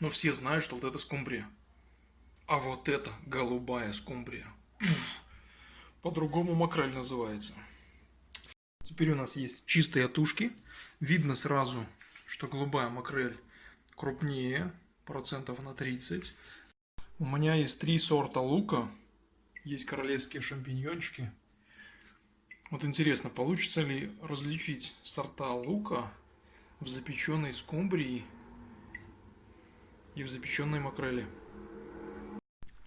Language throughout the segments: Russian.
Но все знают, что вот это скумбрия. А вот это голубая скумбрия. По-другому макрель называется. Теперь у нас есть чистые тушки. Видно сразу, что голубая макрель крупнее, процентов на 30. У меня есть три сорта лука. Есть королевские шампиньончики. Вот интересно, получится ли различить сорта лука в запеченной скумбрии и в запеченной макреле.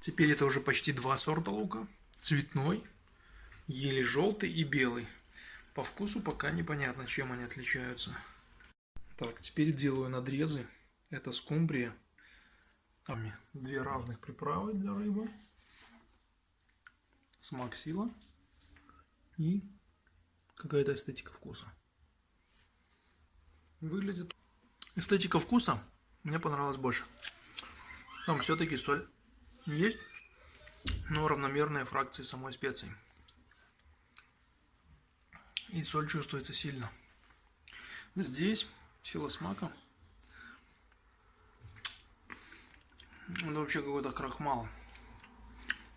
Теперь это уже почти два сорта лука. Цветной, еле желтый и белый. По вкусу пока непонятно, чем они отличаются. Так, теперь делаю надрезы. Это скумбрия. Две разных приправы для рыбы. Смак сила. И какая-то эстетика вкуса. Выглядит. Эстетика вкуса мне понравилась больше. Там все-таки соль есть, но равномерные фракции самой специи. И соль чувствуется сильно. Здесь сила смака. Это вообще какой-то крахмал.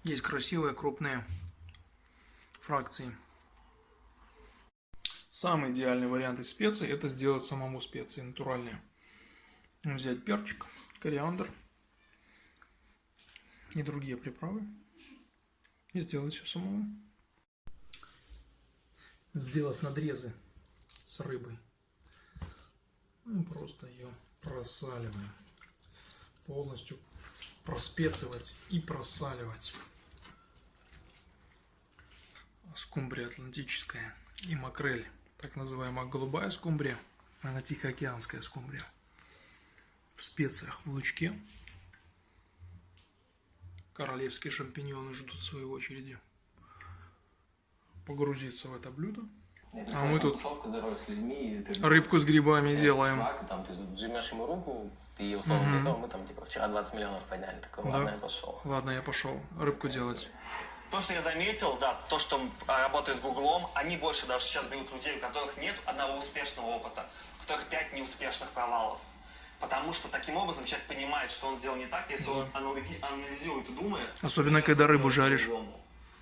Есть красивые крупные фракции. Самый идеальный вариант из специй это сделать самому специи натуральные. Взять перчик, кориандр и другие приправы и сделать все самому. Сделав надрезы с рыбой, мы просто ее просаливаем. Полностью проспецивать и просаливать. Скумбрия атлантическая и макрель так называемая голубая скумбрия, она тихоокеанская скумбрия. В специях в лучке. Королевские шампиньоны ждут своей очереди погрузиться в это блюдо. А мы тут с людьми, рыбку с грибами делаем. Чувак, там, ты жмешь ему руку, ты ее условно угу. готов, мы там типа вчера 20 миллионов подняли. Такой, ладно, да? я пошел. Ладно, я пошел рыбку делать. То, что я заметил, да, то, что а, работаю с Гуглом, они больше даже сейчас берут людей, у которых нет одного успешного опыта, у которых пять неуспешных провалов. Потому что таким образом человек понимает, что он сделал не так, если да. он анализирует и думает. Особенно, когда рыбу жаришь.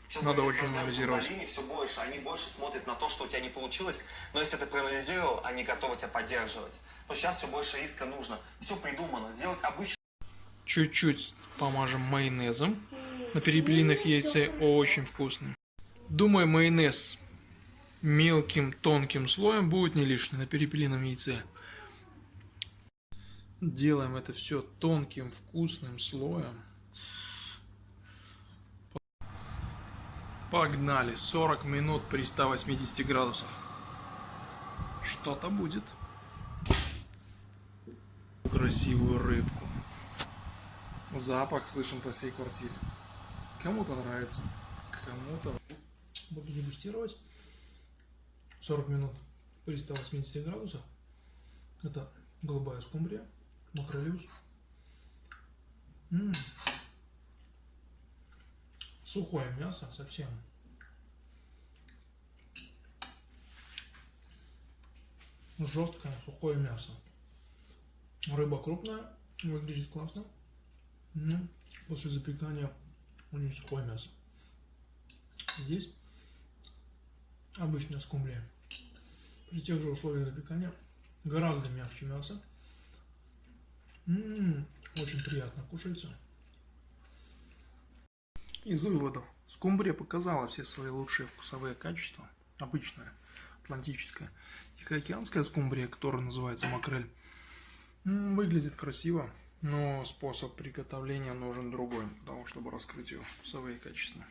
Сейчас Надо очень анализировать. все больше, они больше смотрят на то, что у тебя не получилось, но если ты проанализировал, они готовы тебя поддерживать. Но сейчас все больше риска нужно. Все придумано. Сделать обычно. Чуть-чуть помажем майонезом на перепелиных яйце очень вкусный. Думаю, майонез мелким тонким слоем будет не лишний на перепелином яйце. Делаем это все тонким вкусным слоем. Погнали. 40 минут при 180 градусах. Что-то будет. Красивую рыбку. Запах слышим по всей квартире. Кому-то нравится, кому-то... Буду дегустировать 40 минут при 180 градусах. Это голубая скумбрия, макролиус. М -м. Сухое мясо совсем. Жесткое сухое мясо. Рыба крупная, выглядит классно. Ну, после запекания очень сухое мясо. Здесь обычная скумбрия. При тех же условиях запекания гораздо мягче мясо. Очень приятно кушается. Из выводов. Скумбрия показала все свои лучшие вкусовые качества. Обычная, атлантическая. Тихоокеанская скумбрия, которая называется макрель, выглядит красиво. Но способ приготовления нужен другой, потому чтобы раскрыть ее вкусовые качества.